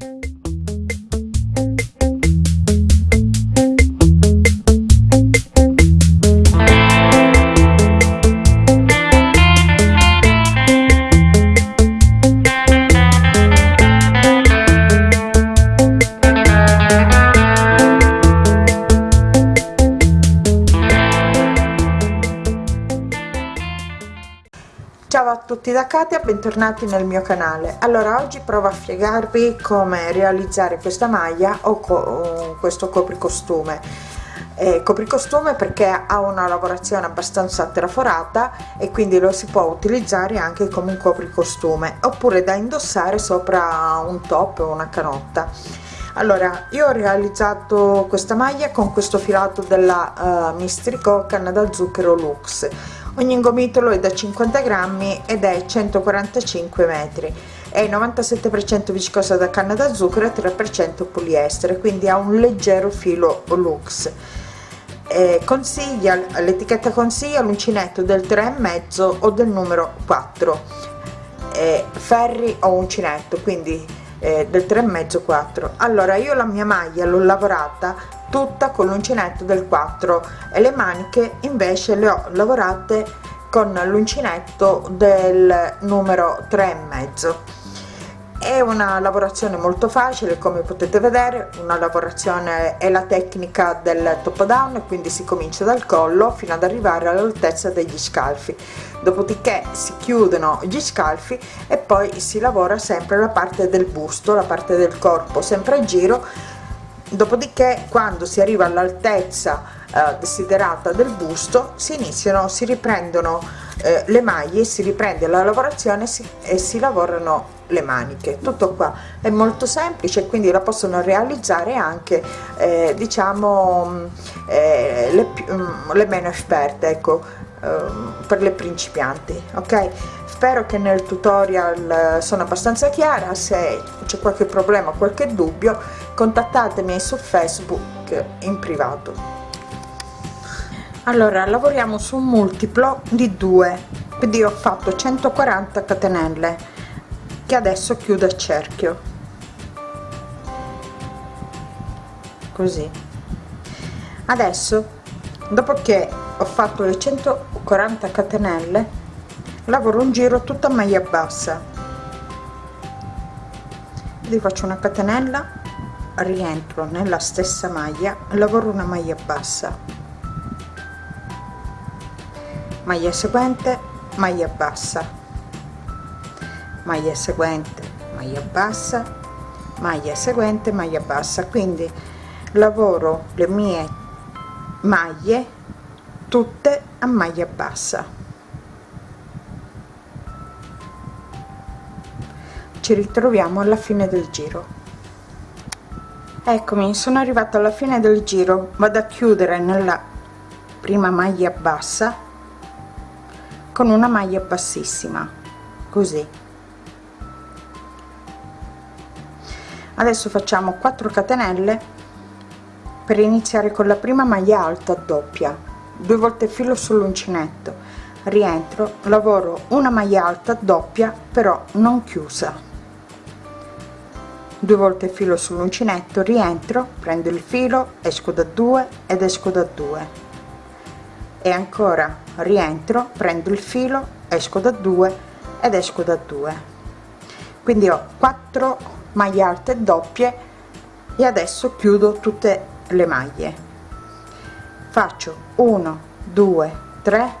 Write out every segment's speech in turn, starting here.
Ciao da Katia, bentornati nel mio canale. Allora, oggi provo a spiegarvi come realizzare questa maglia o, co questo copricostume. Eh, copricostume perché ha una lavorazione abbastanza traforata e quindi lo si può utilizzare anche come un copricostume oppure da indossare sopra un top o una canotta. Allora, io ho realizzato questa maglia con questo filato della uh, Mistrico canna da zucchero Lux. Ogni gomitolo è da 50 grammi ed è 145 metri. È 97% viscosa da canna da zucchero e 3% poliestere quindi ha un leggero filo lux. Eh, consiglia l'etichetta consiglia l'uncinetto del 3,5 o del numero 4 eh, ferri o uncinetto quindi eh, del 3,5 4 allora io la mia maglia l'ho lavorata tutta con l'uncinetto del 4 e le maniche invece le ho lavorate con l'uncinetto del numero 3 e mezzo è una lavorazione molto facile come potete vedere una lavorazione è la tecnica del top down quindi si comincia dal collo fino ad arrivare all'altezza degli scalfi. Dopodiché si chiudono gli scalfi e poi si lavora sempre la parte del busto la parte del corpo sempre a giro. Dopodiché quando si arriva all'altezza eh, desiderata del busto si iniziano si riprendono eh, le maglie si riprende la lavorazione si, e si lavorano le maniche. Tutto qua è molto semplice quindi la possono realizzare anche eh, diciamo mm, eh, le, mm, le meno esperte ecco ehm, per le principianti ok? Spero che nel tutorial eh, sono abbastanza chiara. Se c'è qualche problema qualche dubbio contattatemi su facebook in privato. Allora lavoriamo su un multiplo di 2 quindi ho fatto 140 catenelle che adesso chiudo a cerchio. Così. Adesso dopo che ho fatto le 140 catenelle lavoro un giro tutta maglia bassa. Quindi faccio una catenella rientro nella stessa maglia lavoro una maglia bassa. Maglia seguente maglia bassa maglia seguente maglia bassa maglia seguente maglia bassa. Quindi lavoro le mie maglie tutte a maglia bassa. Ci ritroviamo alla fine del giro. Eccomi sono arrivata alla fine del giro. Vado a chiudere nella prima maglia bassa con una maglia bassissima così adesso facciamo 4 catenelle per iniziare con la prima maglia alta doppia due volte filo sull'uncinetto. Rientro lavoro una maglia alta doppia però non chiusa. Due volte filo sull'uncinetto rientro prendo il filo esco da 2 ed esco da 2 e ancora rientro prendo il filo esco da 2 ed esco da 2 quindi ho 4 maglie alte doppie e adesso chiudo tutte le maglie. Faccio 1 2 3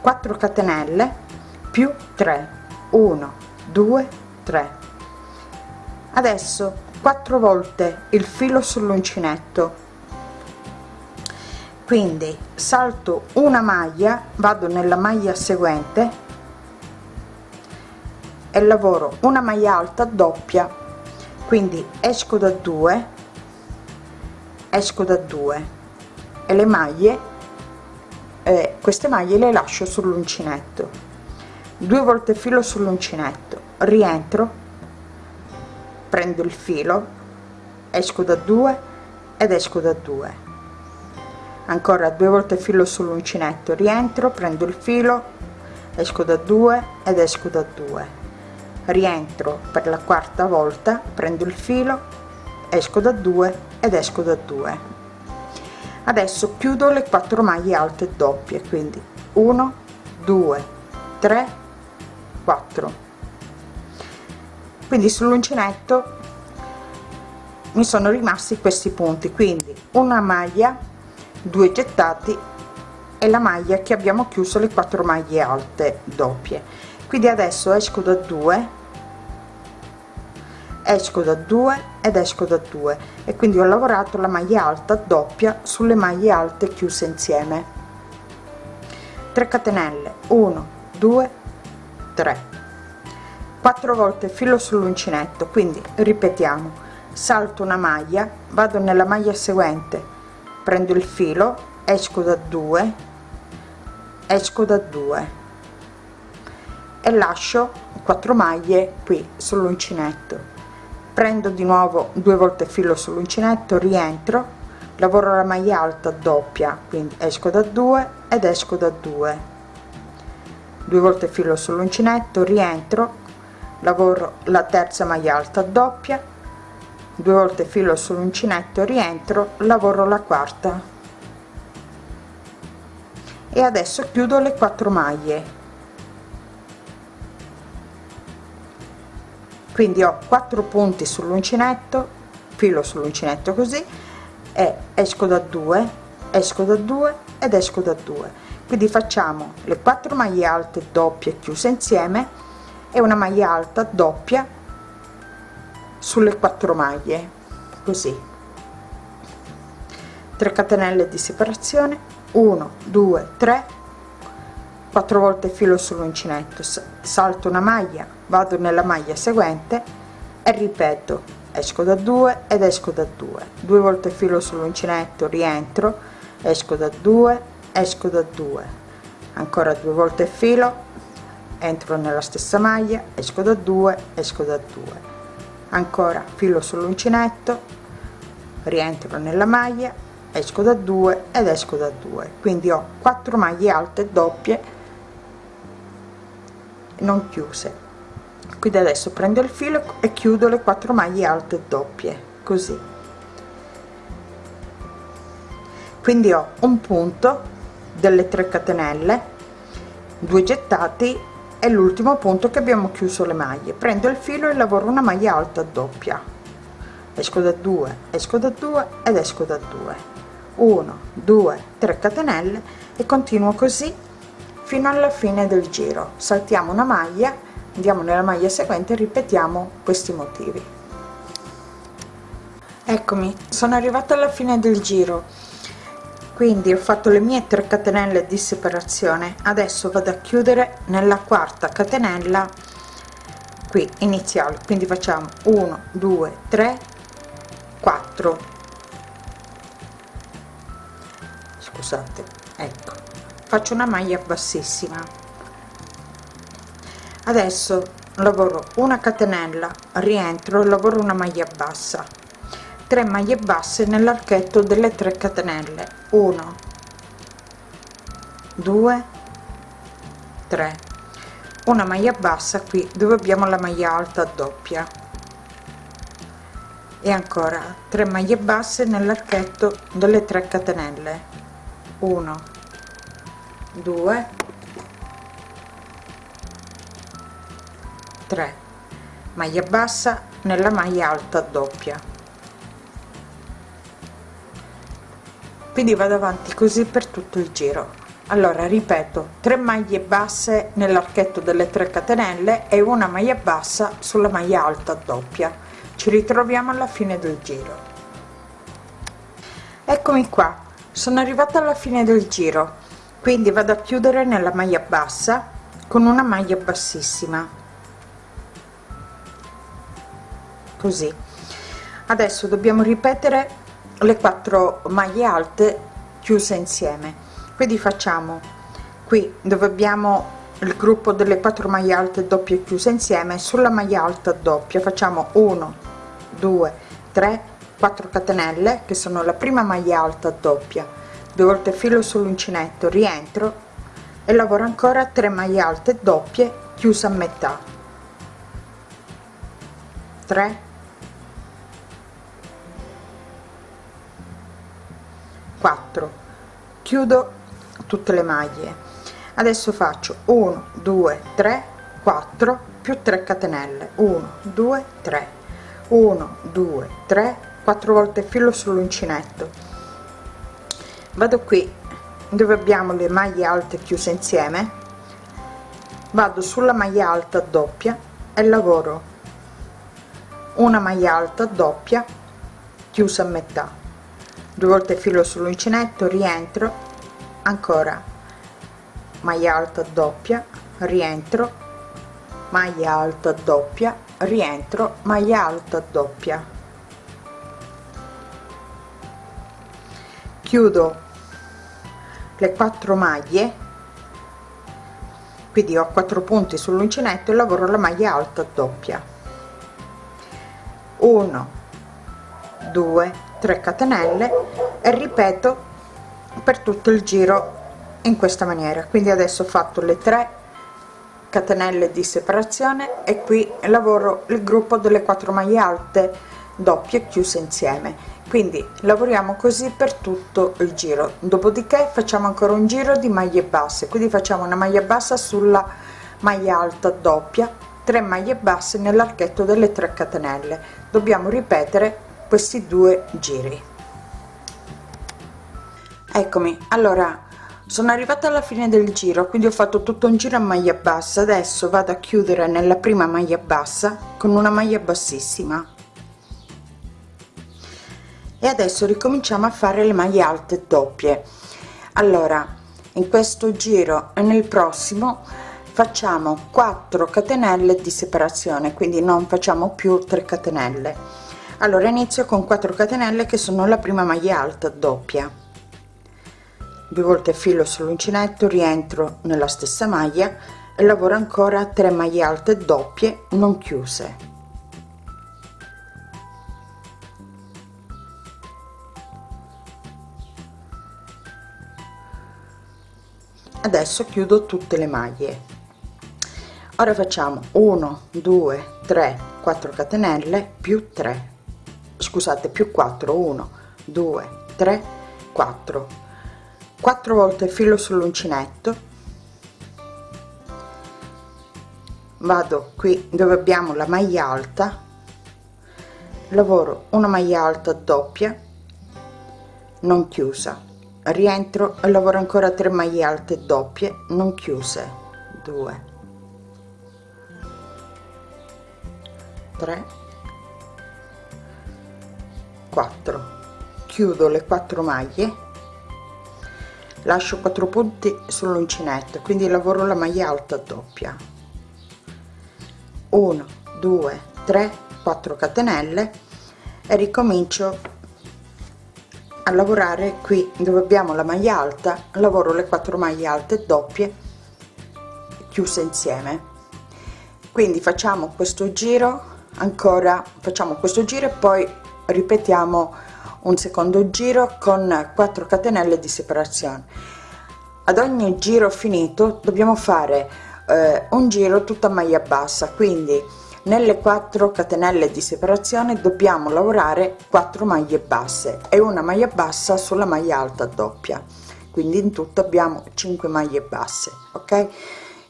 4 catenelle più 3 1 2 3 adesso quattro volte il filo sull'uncinetto. Quindi salto una maglia vado nella maglia seguente e lavoro una maglia alta doppia quindi esco da 2 esco da 2 e le maglie eh, queste maglie le lascio sull'uncinetto. Due volte filo sull'uncinetto rientro prendo il filo esco da 2 ed esco da 2 ancora due volte filo sull'uncinetto rientro prendo il filo esco da 2 ed esco da 2 rientro per la quarta volta prendo il filo esco da 2 ed esco da 2 adesso chiudo le quattro maglie alte doppie quindi 1 2 3 4 quindi sull'uncinetto mi sono rimasti questi punti quindi una maglia due gettati e la maglia che abbiamo chiuso le quattro maglie alte doppie. Quindi adesso esco da 2 esco da 2 ed esco da 2 e quindi ho lavorato la maglia alta doppia sulle maglie alte chiuse insieme. 3 catenelle. 1 2 3 4 volte filo sull'uncinetto quindi ripetiamo. Salto una maglia vado nella maglia seguente. Prendo il filo esco da 2 esco da 2 e lascio 4 maglie qui sull'uncinetto prendo di nuovo due volte filo sull'uncinetto rientro lavoro la maglia alta doppia quindi esco da 2 ed esco da 2 due volte filo sull'uncinetto rientro lavoro la terza maglia alta doppia due volte filo sull'uncinetto rientro lavoro la quarta. E adesso chiudo le quattro maglie quindi ho quattro punti sull'uncinetto filo sull'uncinetto così e esco da 2 esco da 2 ed esco da 2 quindi facciamo le quattro maglie alte doppie chiuse insieme e una maglia alta doppia sulle quattro maglie così. 3 catenelle di separazione 1 2 3 4 volte filo sull'uncinetto salto una maglia vado nella maglia seguente e ripeto esco da 2 ed esco da 2 due volte filo sull'uncinetto rientro esco da 2 esco da 2 ancora due volte filo entro nella stessa maglia esco da 2 esco da 2 ancora filo sull'uncinetto rientro nella maglia esco da 2 ed esco da 2 quindi ho 4 maglie alte doppie non chiuse. Quindi adesso prendo il filo e chiudo le quattro maglie alte doppie così. Quindi ho un punto delle 3 catenelle 2 gettati e l'ultimo punto che abbiamo chiuso le maglie. Prendo il filo e lavoro una maglia alta doppia. Esco da 2 esco da 2 ed esco da 2 1 2 3 catenelle e continuo così fino alla fine del giro. Saltiamo una maglia andiamo nella maglia seguente e ripetiamo questi motivi. Eccomi sono arrivata alla fine del giro. Quindi ho fatto le mie 3 catenelle di separazione. Adesso vado a chiudere nella quarta catenella qui iniziale. Quindi facciamo 1 2 3 4 scusate ecco faccio una maglia bassissima. Adesso lavoro una catenella rientro lavoro una maglia bassa. 3 maglie basse nell'archetto delle 3 catenelle. 1 2 3 una maglia bassa qui dove abbiamo la maglia alta doppia. E ancora 3 maglie basse nell'archetto delle 3 catenelle. 1 2 3 maglia bassa nella maglia alta doppia. Quindi vado avanti così per tutto il giro. Allora ripeto 3 maglie basse nell'archetto delle 3 catenelle e una maglia bassa sulla maglia alta doppia. Ci ritroviamo alla fine del giro. Eccomi qua. Sono arrivata alla fine del giro quindi vado a chiudere nella maglia bassa con una maglia bassissima. Così. Adesso dobbiamo ripetere le quattro maglie alte chiuse insieme. Quindi facciamo qui dove abbiamo il gruppo delle quattro maglie alte doppie chiuse insieme sulla maglia alta doppia facciamo 1 2 3 4 catenelle che sono la prima maglia alta doppia due volte filo sull'uncinetto rientro e lavoro ancora 3 maglie alte doppie chiuse a metà. 3 4 chiudo tutte le maglie. Adesso faccio 1 2 3 4 più 3 catenelle. 1 2 3 1 2 3 4 volte filo sull'uncinetto vado qui dove abbiamo le maglie alte chiuse insieme. Vado sulla maglia alta doppia e lavoro. Una maglia alta doppia chiusa a metà. Due volte filo sull'uncinetto rientro ancora. Maglia alta doppia rientro. Maglia alta doppia rientro. Maglia alta doppia. Chiudo le quattro maglie. Quindi ho quattro punti sull'uncinetto e lavoro la maglia alta doppia. 1 2 3 catenelle e ripeto per tutto il giro in questa maniera. Quindi adesso ho fatto le 3 catenelle di separazione e qui lavoro il gruppo delle 4 maglie alte doppie chiuse insieme quindi lavoriamo così per tutto il giro. Dopodiché facciamo ancora un giro di maglie basse. Quindi facciamo una maglia bassa sulla maglia alta doppia 3 maglie basse nell'archetto delle 3 catenelle. Dobbiamo ripetere questi due giri. Eccomi. Allora sono arrivata alla fine del giro quindi ho fatto tutto un giro a maglia bassa. Adesso vado a chiudere nella prima maglia bassa con una maglia bassissima e adesso ricominciamo a fare le maglie alte doppie. Allora in questo giro e nel prossimo facciamo 4 catenelle di separazione quindi non facciamo più 3 catenelle. Allora inizio con 4 catenelle che sono la prima maglia alta doppia. Due volte filo sull'uncinetto rientro nella stessa maglia e lavoro ancora 3 maglie alte doppie non chiuse adesso chiudo tutte le maglie. Ora facciamo 1 2 3 4 catenelle più 3 scusate più 4 1 2 3 4 4 volte filo sull'uncinetto. Vado qui dove abbiamo la maglia alta. Lavoro una maglia alta doppia non chiusa rientro e lavoro ancora 3 maglie alte doppie non chiuse. 2 3 4 chiudo le 4 maglie. Lascio 4 punti sull'uncinetto quindi lavoro la maglia alta doppia. 1 2 3 4 catenelle e ricomincio a lavorare qui dove abbiamo la maglia alta lavoro le 4 maglie alte doppie chiuse insieme. Quindi facciamo questo giro ancora facciamo questo giro e poi ripetiamo un secondo giro con 4 catenelle di separazione. Ad ogni giro finito dobbiamo fare eh, un giro tutta maglia bassa quindi nelle 4 catenelle di separazione dobbiamo lavorare 4 maglie basse e una maglia bassa sulla maglia alta doppia. Quindi in tutto abbiamo 5 maglie basse ok?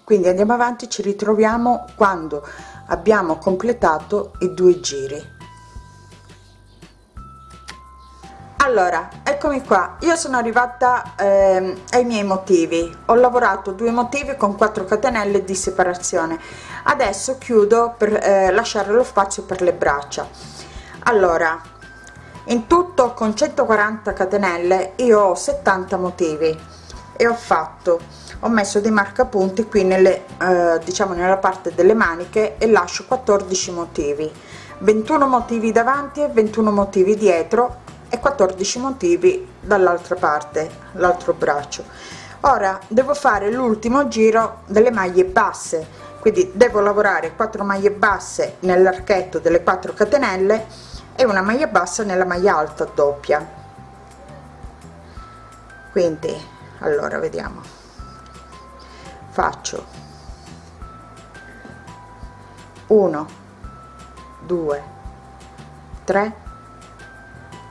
Quindi andiamo avanti ci ritroviamo quando abbiamo completato i due giri allora eccomi qua. Io sono arrivata eh, ai miei motivi. Ho lavorato due motivi con 4 catenelle di separazione. Adesso chiudo per eh, lasciare lo spazio per le braccia. Allora in tutto con 140 catenelle io ho 70 motivi e ho fatto ho messo dei marcapunti qui nelle eh, diciamo nella parte delle maniche e lascio 14 motivi. 21 motivi davanti e 21 motivi dietro e 14 motivi dall'altra parte l'altro braccio. Ora devo fare l'ultimo giro delle maglie basse quindi devo lavorare 4 maglie basse nell'archetto delle 4 catenelle e una maglia bassa nella maglia alta doppia. Quindi allora vediamo. Faccio. 1 2 3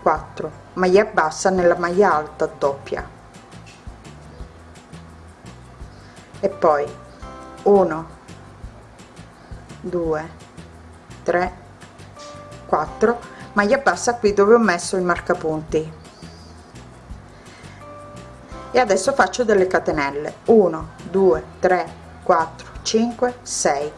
4 maglia bassa nella maglia alta doppia. E poi 1 2 3 4 maglia bassa qui dove ho messo il marcapunti. E adesso faccio delle catenelle. 1 2 3 4 5 6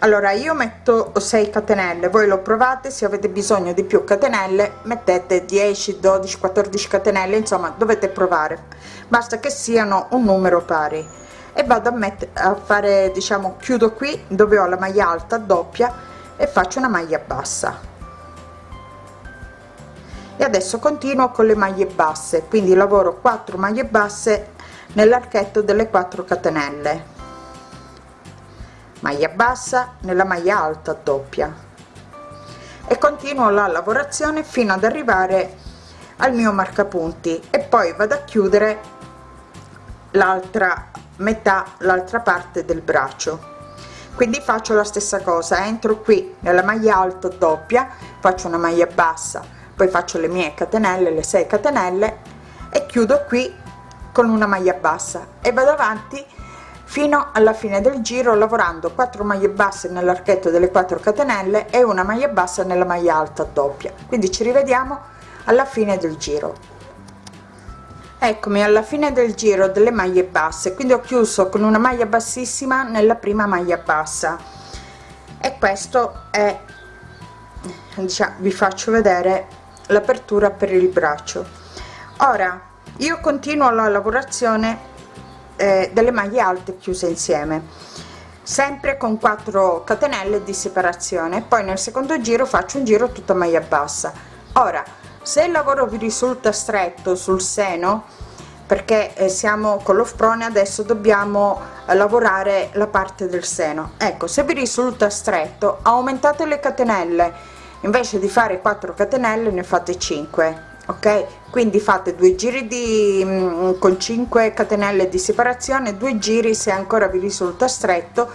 allora io metto 6 catenelle voi lo provate se avete bisogno di più catenelle mettete 10 12 14 catenelle insomma dovete provare. Basta che siano un numero pari. E vado a mettere a fare diciamo chiudo qui dove ho la maglia alta doppia e faccio una maglia bassa. E adesso continuo con le maglie basse quindi lavoro 4 maglie basse nell'archetto delle 4 catenelle maglia bassa nella maglia alta doppia. E continuo la lavorazione fino ad arrivare al mio marcapunti e poi vado a chiudere l'altra metà l'altra parte del braccio. Quindi faccio la stessa cosa entro qui nella maglia alta doppia faccio una maglia bassa poi faccio le mie catenelle le 6 catenelle e chiudo qui con una maglia bassa e vado avanti fino alla fine del giro lavorando 4 maglie basse nell'archetto delle 4 catenelle e una maglia bassa nella maglia alta doppia. Quindi ci rivediamo alla fine del giro. Eccomi alla fine del giro delle maglie basse. Quindi ho chiuso con una maglia bassissima nella prima maglia bassa. E questo è diciamo vi faccio vedere l'apertura per il braccio. Ora io continuo la lavorazione eh, delle maglie alte chiuse insieme. Sempre con 4 catenelle di separazione poi nel secondo giro faccio un giro tutta maglia bassa. Ora se il lavoro vi risulta stretto sul seno perché eh, siamo con lo sprone adesso dobbiamo eh, lavorare la parte del seno. Ecco se vi risulta stretto aumentate le catenelle. Invece di fare 4 catenelle ne fate 5 ok? Quindi fate due giri di mm, con 5 catenelle di separazione due giri se ancora vi risulta stretto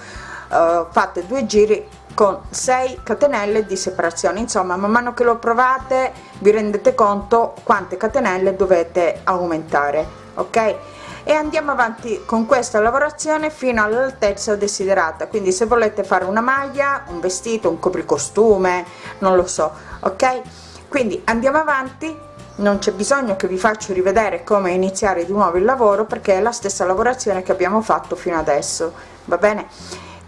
uh, fate due giri con 6 catenelle di separazione. Insomma man mano che lo provate vi rendete conto quante catenelle dovete aumentare. Ok? E andiamo avanti con questa lavorazione fino all'altezza desiderata. Quindi se volete fare una maglia un vestito un copricostume non lo so. Ok? Quindi andiamo avanti non c'è bisogno che vi faccio rivedere come iniziare di nuovo il lavoro perché è la stessa lavorazione che abbiamo fatto fino adesso va bene?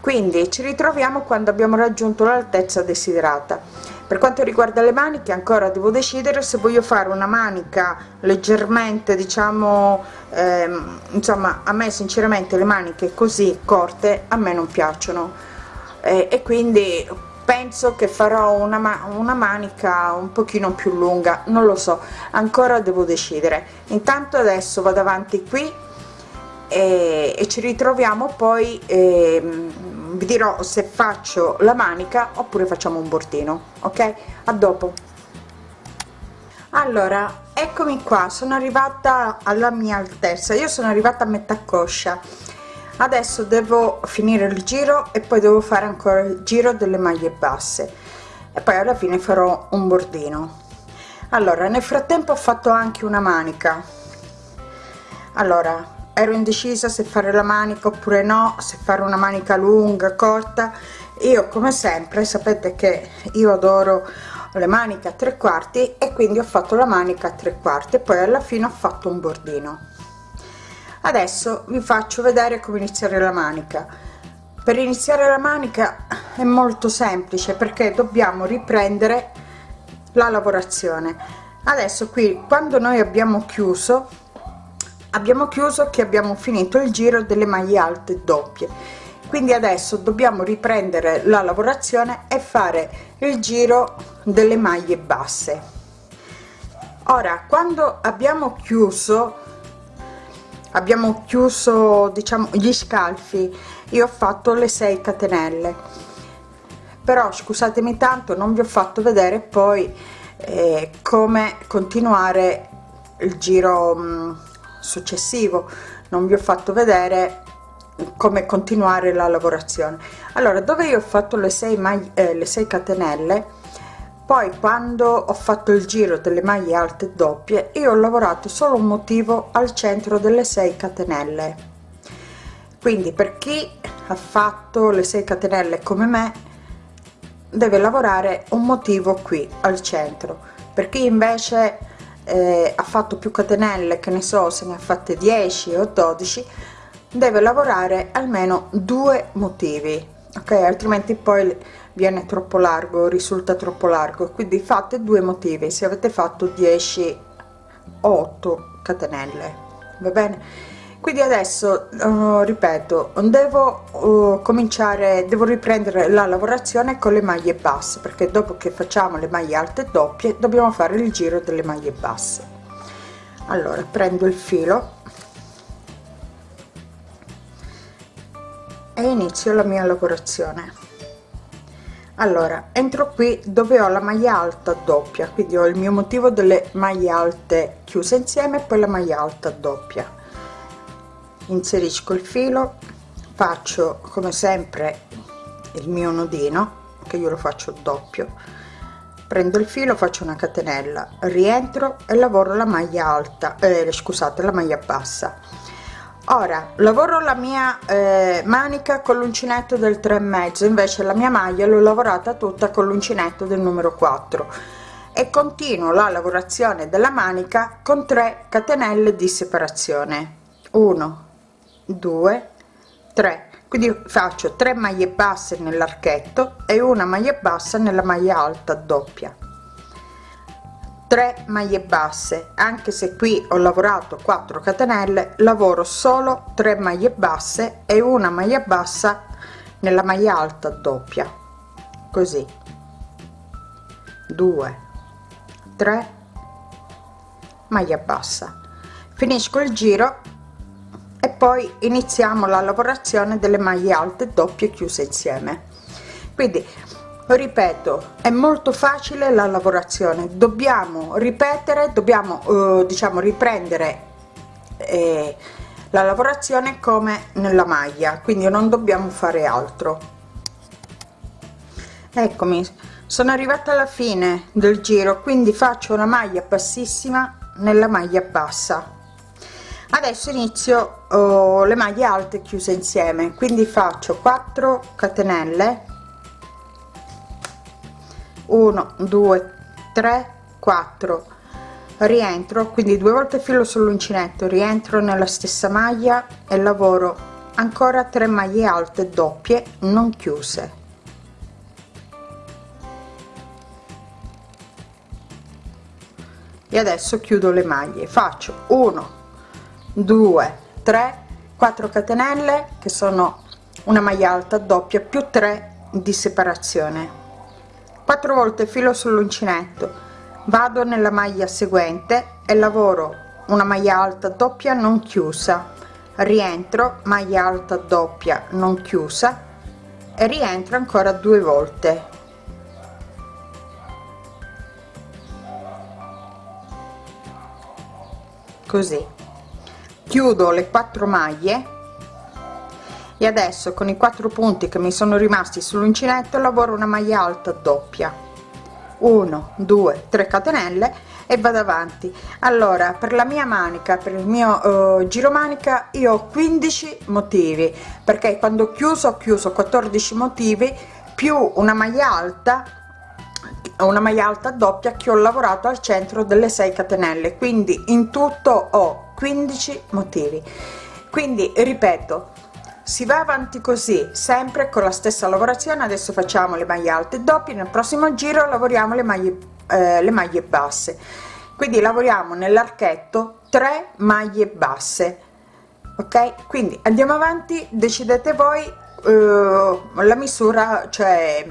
Quindi ci ritroviamo quando abbiamo raggiunto l'altezza desiderata. Per quanto riguarda le maniche ancora devo decidere se voglio fare una manica leggermente diciamo ehm, insomma a me sinceramente le maniche così corte a me non piacciono. Eh, e quindi penso che farò una, ma una manica un pochino più lunga non lo so ancora devo decidere. Intanto adesso vado avanti qui e, e ci ritroviamo poi eh, vi dirò se faccio la manica oppure facciamo un bordino ok? A dopo. Allora eccomi qua sono arrivata alla mia altezza io sono arrivata a metà coscia adesso devo finire il giro e poi devo fare ancora il giro delle maglie basse. E poi alla fine farò un bordino. Allora nel frattempo ho fatto anche una manica. Allora ero indecisa se fare la manica oppure no se fare una manica lunga corta. Io come sempre sapete che io adoro le maniche a tre quarti e quindi ho fatto la manica a tre quarti e poi alla fine ho fatto un bordino adesso vi faccio vedere come iniziare la manica. Per iniziare la manica è molto semplice perché dobbiamo riprendere la lavorazione. Adesso qui quando noi abbiamo chiuso abbiamo chiuso che abbiamo finito il giro delle maglie alte doppie. Quindi adesso dobbiamo riprendere la lavorazione e fare il giro delle maglie basse. Ora quando abbiamo chiuso abbiamo chiuso diciamo gli scalfi. Io ho fatto le 6 catenelle. Però scusatemi tanto non vi ho fatto vedere poi eh, come continuare il giro mm, successivo. Non vi ho fatto vedere come continuare la lavorazione. Allora dove io ho fatto le 6 maglie eh, le 6 catenelle poi quando ho fatto il giro delle maglie alte doppie io ho lavorato solo un motivo al centro delle 6 catenelle. Quindi per chi ha fatto le 6 catenelle come me deve lavorare un motivo qui al centro. Per chi invece eh, ha fatto più catenelle che ne so se ne ha fatte 10 o 12 deve lavorare almeno due motivi ok? Altrimenti poi viene troppo largo risulta troppo largo. Quindi fate due motivi. Se avete fatto 10 8 catenelle va bene? Quindi adesso uh, ripeto devo uh, cominciare devo riprendere la lavorazione con le maglie basse perché dopo che facciamo le maglie alte doppie dobbiamo fare il giro delle maglie basse. Allora prendo il filo e inizio la mia lavorazione allora entro qui dove ho la maglia alta doppia quindi ho il mio motivo delle maglie alte chiuse insieme poi la maglia alta doppia. Inserisco il filo faccio come sempre il mio nodino che io lo faccio doppio. Prendo il filo faccio una catenella rientro e lavoro la maglia alta eh, scusate la maglia bassa ora lavoro la mia eh, manica con l'uncinetto del 3 e mezzo invece la mia maglia l'ho lavorata tutta con l'uncinetto del numero 4 e continuo la lavorazione della manica con 3 catenelle di separazione. 1 2 3 quindi faccio 3 maglie basse nell'archetto e una maglia bassa nella maglia alta doppia 3 maglie basse. Anche se qui ho lavorato 4 catenelle lavoro solo 3 maglie basse e una maglia bassa nella maglia alta doppia. Così. 2 3 maglia bassa. Finisco il giro e poi iniziamo la lavorazione delle maglie alte doppie chiuse insieme. Quindi ripeto è molto facile la lavorazione. Dobbiamo ripetere dobbiamo eh, diciamo riprendere eh, la lavorazione come nella maglia quindi non dobbiamo fare altro. Eccomi sono arrivata alla fine del giro quindi faccio una maglia bassissima nella maglia bassa. Adesso inizio oh, le maglie alte chiuse insieme quindi faccio 4 catenelle 1 2 3 4 rientro quindi due volte filo sull'uncinetto rientro nella stessa maglia e lavoro ancora 3 maglie alte doppie non chiuse. E adesso chiudo le maglie. Faccio 1 2 3 4 catenelle che sono una maglia alta doppia più 3 di separazione 4 volte filo sull'uncinetto. Vado nella maglia seguente e lavoro una maglia alta doppia non chiusa. Rientro maglia alta doppia non chiusa e rientro ancora due volte. Così. Chiudo le quattro maglie e adesso con i quattro punti che mi sono rimasti sull'uncinetto lavoro una maglia alta doppia. 1 2 3 catenelle e vado avanti. Allora per la mia manica per il mio uh, giro manica io ho 15 motivi perché quando ho chiuso ho chiuso 14 motivi più una maglia alta una maglia alta doppia che ho lavorato al centro delle 6 catenelle. Quindi in tutto ho 15 motivi. Quindi ripeto si va avanti così sempre con la stessa lavorazione adesso facciamo le maglie alte doppie nel prossimo giro lavoriamo le maglie eh, le maglie basse. Quindi lavoriamo nell'archetto 3 maglie basse ok? Quindi andiamo avanti decidete voi eh, la misura cioè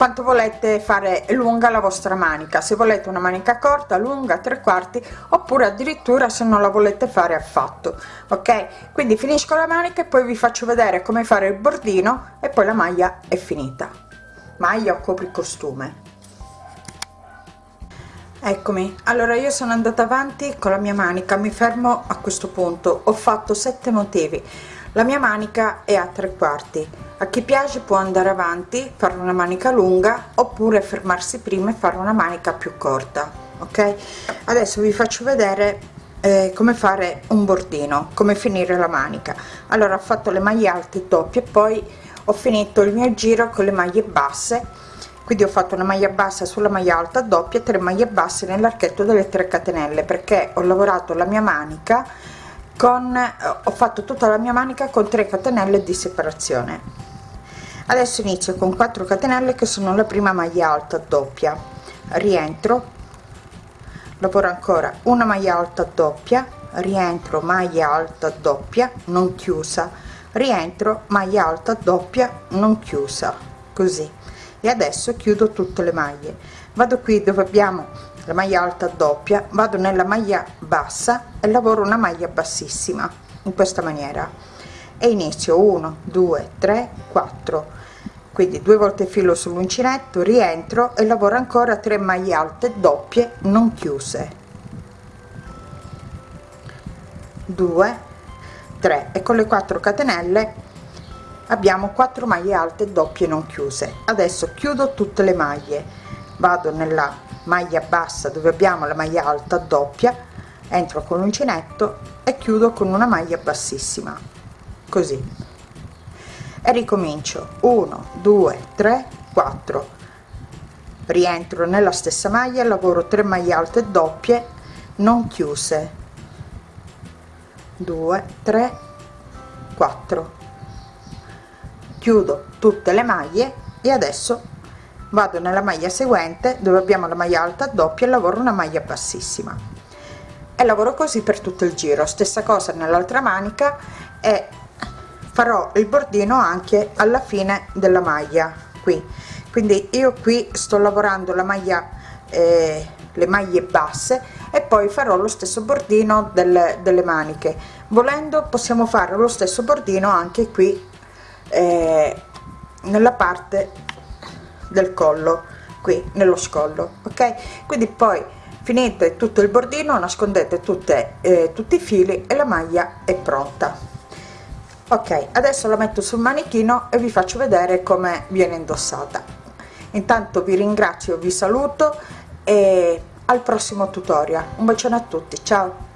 quanto volete fare lunga la vostra manica. Se volete una manica corta lunga tre quarti oppure addirittura se non la volete fare affatto ok? Quindi finisco la manica e poi vi faccio vedere come fare il bordino e poi la maglia è finita. Maglia o copri costume? Eccomi. Allora io sono andata avanti con la mia manica mi fermo a questo punto. Ho fatto sette motivi la mia manica è a tre quarti. A chi piace può andare avanti fare una manica lunga oppure fermarsi prima e fare una manica più corta ok? Adesso vi faccio vedere eh, come fare un bordino come finire la manica. Allora ho fatto le maglie alte doppie poi ho finito il mio giro con le maglie basse. Quindi ho fatto una maglia bassa sulla maglia alta doppia 3 maglie basse nell'archetto delle 3 catenelle perché ho lavorato la mia manica con eh, ho fatto tutta la mia manica con 3 catenelle di separazione. Adesso inizio con 4 catenelle che sono la prima maglia alta doppia. Rientro lavoro ancora una maglia alta doppia rientro maglia alta doppia non chiusa. Rientro maglia alta doppia non chiusa così. E adesso chiudo tutte le maglie. Vado qui dove abbiamo la maglia alta doppia vado nella maglia bassa e lavoro una maglia bassissima in questa maniera. E inizio 1 2 3 4 quindi due volte filo sull'uncinetto rientro e lavoro ancora 3 maglie alte doppie non chiuse. 2 3 e con le 4 catenelle abbiamo 4 maglie alte doppie non chiuse. Adesso chiudo tutte le maglie. Vado nella maglia bassa dove abbiamo la maglia alta doppia entro con l'uncinetto e chiudo con una maglia bassissima. Così. E ricomincio. 1 2 3 4 rientro nella stessa maglia lavoro 3 maglie alte doppie non chiuse. 2 3 4 chiudo tutte le maglie e adesso vado nella maglia seguente dove abbiamo la maglia alta doppia e lavoro una maglia bassissima. E lavoro così per tutto il giro. Stessa cosa nell'altra manica e farò il bordino anche alla fine della maglia qui. Quindi io qui sto lavorando la maglia eh, le maglie basse e poi farò lo stesso bordino delle, delle maniche. Volendo possiamo fare lo stesso bordino anche qui eh, nella parte del collo qui nello scollo ok? Quindi poi finite tutto il bordino nascondete tutte eh, tutti i fili e la maglia è pronta. Ok adesso la metto sul manichino e vi faccio vedere come viene indossata. Intanto vi ringrazio vi saluto e al prossimo tutorial. Un bacione a tutti ciao